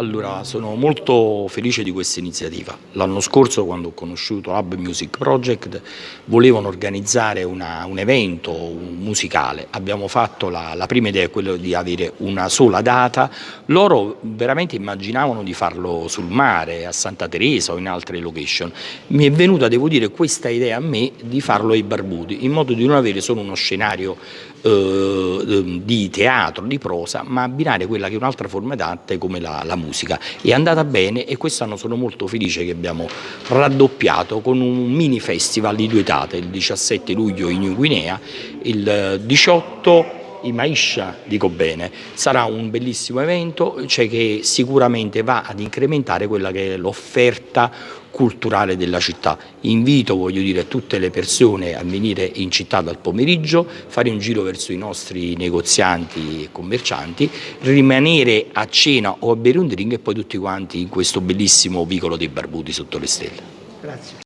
Allora, sono molto felice di questa iniziativa. L'anno scorso, quando ho conosciuto Hub Music Project, volevano organizzare una, un evento musicale. Abbiamo fatto la, la prima idea, quella di avere una sola data. Loro veramente immaginavano di farlo sul mare, a Santa Teresa o in altre location. Mi è venuta, devo dire, questa idea a me di farlo ai Barbuti, in modo di non avere solo uno scenario eh, di teatro, di prosa, ma abbinare quella che è un'altra forma d'arte come la, la musica musica. È andata bene e quest'anno sono molto felice che abbiamo raddoppiato con un mini festival di due date, il 17 luglio in New Guinea, il 18 in Maiscia, dico bene, sarà un bellissimo evento cioè che sicuramente va ad incrementare quella che è l'offerta culturale della città. Invito voglio dire, tutte le persone a venire in città dal pomeriggio, fare un giro verso i nostri negozianti e commercianti, rimanere a cena o a bere un drink e poi tutti quanti in questo bellissimo vicolo dei Barbuti sotto le stelle. Grazie.